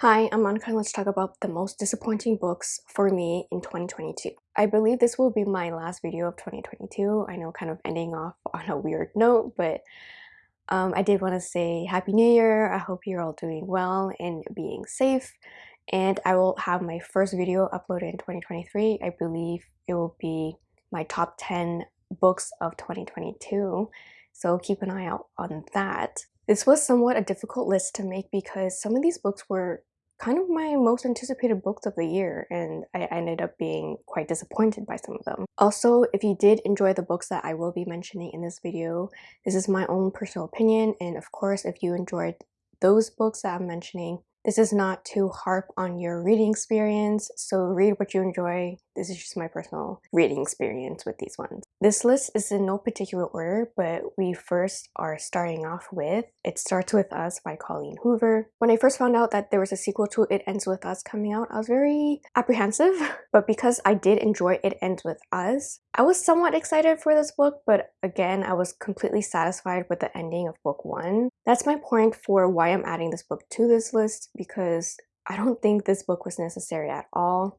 Hi, I'm Monica and let's talk about the most disappointing books for me in 2022. I believe this will be my last video of 2022. I know kind of ending off on a weird note, but um, I did want to say Happy New Year. I hope you're all doing well and being safe. And I will have my first video uploaded in 2023. I believe it will be my top 10 books of 2022. So keep an eye out on that. This was somewhat a difficult list to make because some of these books were kind of my most anticipated books of the year and I ended up being quite disappointed by some of them. Also, if you did enjoy the books that I will be mentioning in this video, this is my own personal opinion and of course if you enjoyed those books that I'm mentioning, this is not to harp on your reading experience, so read what you enjoy. This is just my personal reading experience with these ones. This list is in no particular order, but we first are starting off with It Starts With Us by Colleen Hoover. When I first found out that there was a sequel to It Ends With Us coming out, I was very apprehensive, but because I did enjoy It Ends With Us, I was somewhat excited for this book, but again, I was completely satisfied with the ending of book one. That's my point for why I'm adding this book to this list because I don't think this book was necessary at all.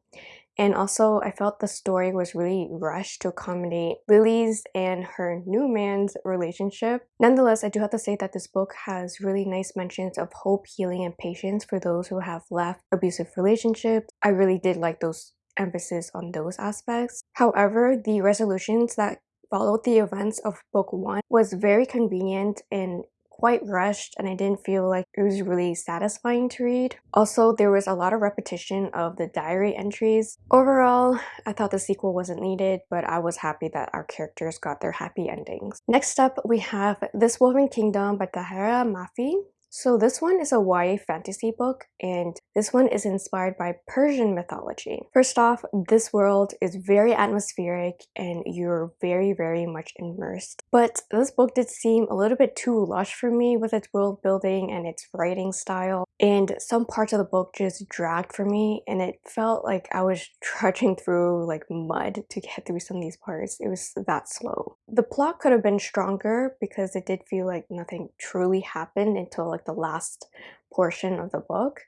And also, I felt the story was really rushed to accommodate Lily's and her new man's relationship. Nonetheless, I do have to say that this book has really nice mentions of hope, healing, and patience for those who have left abusive relationships. I really did like those emphasis on those aspects. However, the resolutions that followed the events of book one was very convenient and quite rushed and I didn't feel like it was really satisfying to read. Also, there was a lot of repetition of the diary entries. Overall, I thought the sequel wasn't needed, but I was happy that our characters got their happy endings. Next up, we have This Woven Kingdom by Tahereh Mafi. So this one is a YA fantasy book and this one is inspired by Persian mythology. First off, this world is very atmospheric and you're very very much immersed. But this book did seem a little bit too lush for me with its world building and its writing style and some parts of the book just dragged for me and it felt like I was trudging through like mud to get through some of these parts. It was that slow. The plot could have been stronger because it did feel like nothing truly happened until like the last portion of the book.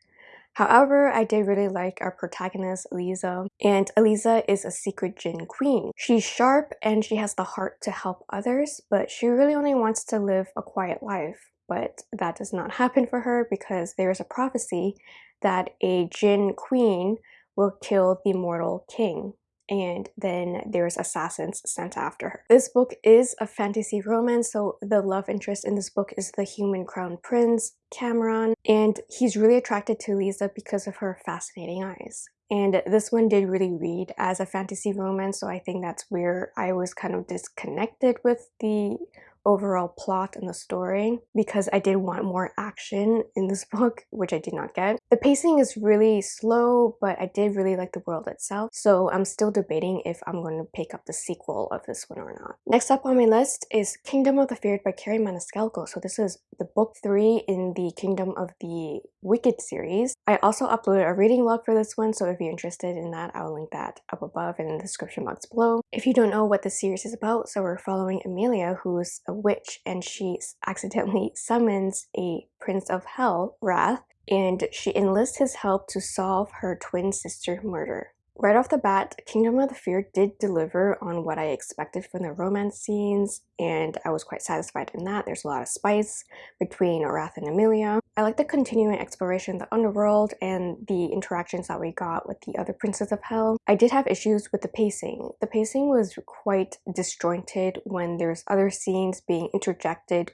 However, I did really like our protagonist, Alizeh, and Alizeh is a secret Jinn queen. She's sharp and she has the heart to help others, but she really only wants to live a quiet life. But that does not happen for her because there is a prophecy that a Jinn queen will kill the mortal king and then there's assassins sent after her. This book is a fantasy romance, so the love interest in this book is the human crown prince, Kamran, and he's really attracted to Lisa because of her fascinating eyes. And this one did really read as a fantasy romance, so I think that's where I was kind of disconnected with the overall plot and the story because I did want more action in this book, which I did not get. The pacing is really slow, but I did really like the world itself, so I'm still debating if I'm going to pick up the sequel of this one or not. Next up on my list is Kingdom of the Feared by Kerri Maniscalco. So this is the book three in the Kingdom of the Wicked series. I also uploaded a reading log for this one, so if you're interested in that, I'll link that up above and in the description box below. If you don't know what the series is about, so we're following Emilia, who's a witch and she accidentally summons a prince of hell, Wrath, and she enlists his help to solve her twin sister murder. Right off the bat, Kingdom of the Fear did deliver on what I expected from the romance scenes, and I was quite satisfied in that. There's a lot of spice between Wrath and Emilia. I like the continuing exploration of the underworld and the interactions that we got with the other Princes of Hell. I did have issues with the pacing. The pacing was quite disjointed when there's other scenes being interjected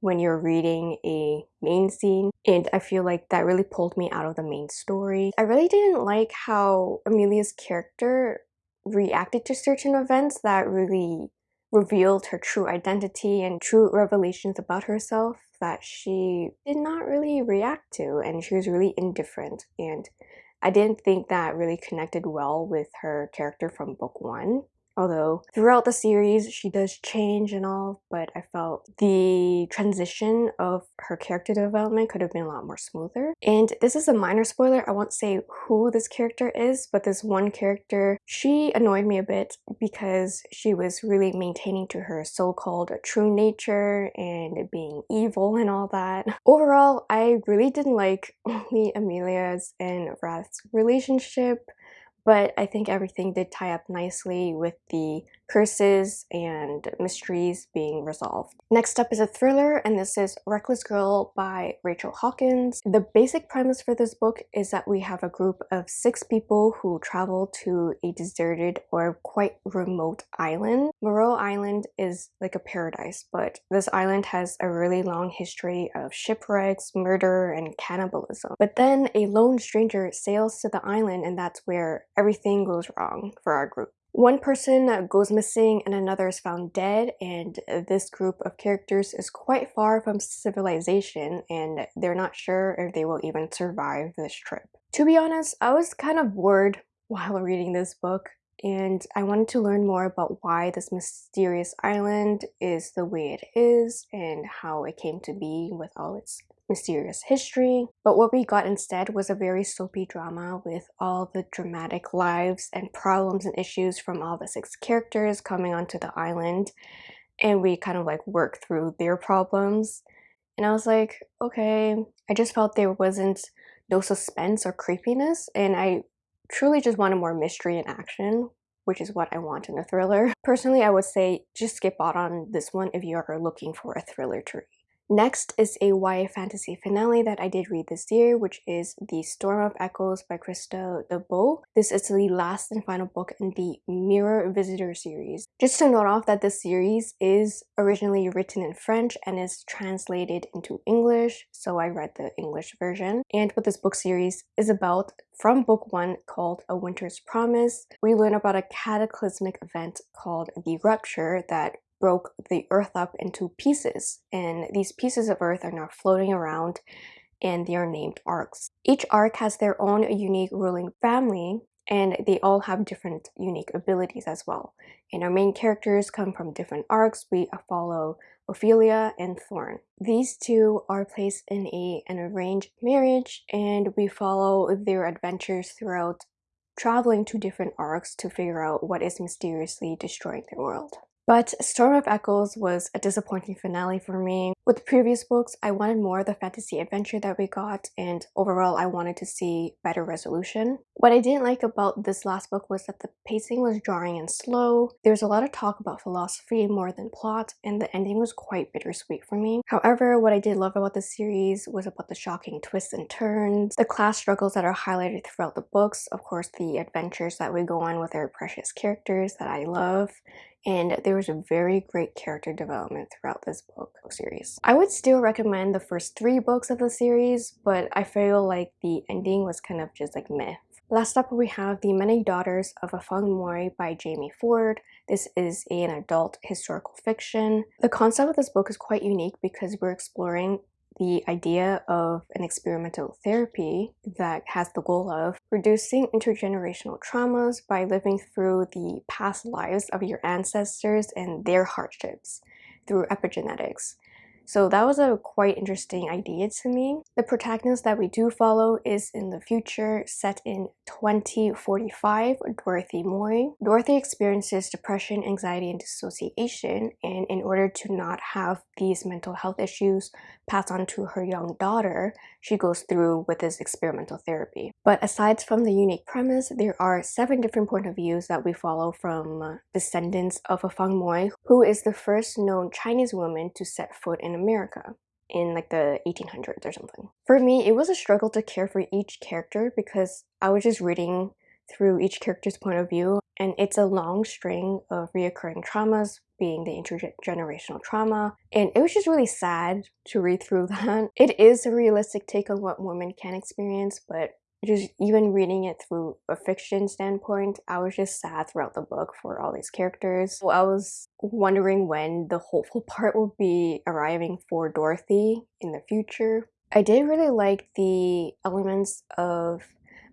when you're reading a main scene and I feel like that really pulled me out of the main story. I really didn't like how Emilia's character reacted to certain events that really revealed her true identity and true revelations about herself that she did not really react to and she was really indifferent and I didn't think that really connected well with her character from book one. Although throughout the series she does change and all, but I felt the transition of her character development could have been a lot more smoother. And this is a minor spoiler, I won't say who this character is, but this one character, she annoyed me a bit because she was really maintaining to her so-called true nature and being evil and all that. Overall, I really didn't like only Emilia's and Wrath's relationship but I think everything did tie up nicely with the curses and mysteries being resolved. Next up is a thriller and this is Reckless Girl by Rachel Hawkins. The basic premise for this book is that we have a group of six people who travel to a deserted or quite remote island. Meroe Island is like a paradise but this island has a really long history of shipwrecks, murder, and cannibalism. But then a lone stranger sails to the island and that's where everything goes wrong for our group. One person goes missing and another is found dead and this group of characters is quite far from civilization and they're not sure if they will even survive this trip. To be honest, I was kind of bored while reading this book and I wanted to learn more about why this mysterious island is the way it is and how it came to be with all its mysterious history. But what we got instead was a very soapy drama with all the dramatic lives and problems and issues from all the six characters coming onto the island. And we kind of like work through their problems. And I was like, okay, I just felt there wasn't no suspense or creepiness. And I truly just wanted more mystery and action which is what I want in a thriller. Personally, I would say just skip out on this one if you are looking for a thriller to read. Next is a YA fantasy finale that I did read this year, which is The Storm of Echoes by Christelle Dabos. This is the last and final book in the Mirror Visitor series. Just to note off that this series is originally written in French and is translated into English, so I read the English version. And what this book series is about from book one called A Winter's Promise, we learn about a cataclysmic event called the Rupture that broke the earth up into pieces and these pieces of earth are now floating around and they are named arks. Each ark has their own unique ruling family and they all have different unique abilities as well. And our main characters come from different arks. We follow Ophelia and Thorn. These two are placed in a, an arranged marriage and we follow their adventures throughout traveling to different arks to figure out what is mysteriously destroying their world. But Storm of Echoes was a disappointing finale for me. With the previous books, I wanted more of the fantasy adventure that we got, and overall I wanted to see better resolution. What I didn't like about this last book was that the pacing was jarring and slow. There was a lot of talk about philosophy more than plot, and the ending was quite bittersweet for me. However, what I did love about the series was about the shocking twists and turns, the class struggles that are highlighted throughout the books, of course the adventures that we go on with our precious characters that I love, and there was a very great character development throughout this book series. I would still recommend the first three books of the series, but I feel like the ending was kind of just like meh. Last up we have The Many Daughters of Afong Moy by Jamie Ford. This is an adult historical fiction. The concept of this book is quite unique because we're exploring the idea of an experimental therapy that has the goal of reducing intergenerational traumas by living through the past lives of your ancestors and their hardships through epigenetics. So that was a quite interesting idea to me. The protagonist that we do follow is in the future, set in 2045, Dorothy Moy. Dorothy experiences depression, anxiety, and dissociation, and in order to not have these mental health issues passed on to her young daughter, she goes through with this experimental therapy. But aside from the unique premise, there are seven different point of views that we follow from uh, descendants of Afong Moy, who is the first known Chinese woman to set foot in America in like the 1800s or something. For me, it was a struggle to care for each character because I was just reading through each character's point of view and it's a long string of reoccurring traumas being the intergenerational trauma and it was just really sad to read through that. It is a realistic take on what women can experience but just even reading it through a fiction standpoint, I was just sad throughout the book for all these characters. So I was wondering when the hopeful part will be arriving for Dorothy in the future. I did really like the elements of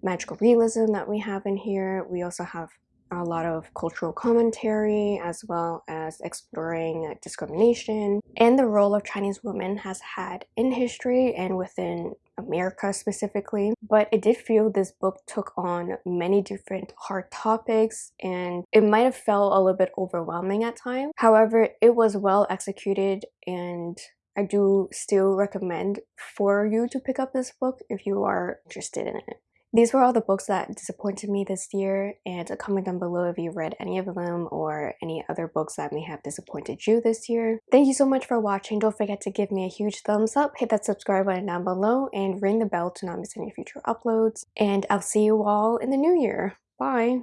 magical realism that we have in here. We also have a lot of cultural commentary as well as exploring uh, discrimination and the role of Chinese women has had in history and within America specifically, but it did feel this book took on many different hard topics and it might have felt a little bit overwhelming at times. However, it was well executed and I do still recommend for you to pick up this book if you are interested in it. These were all the books that disappointed me this year and comment down below if you read any of them or any other books that may have disappointed you this year. Thank you so much for watching. Don't forget to give me a huge thumbs up, hit that subscribe button down below, and ring the bell to not miss any future uploads. And I'll see you all in the new year. Bye!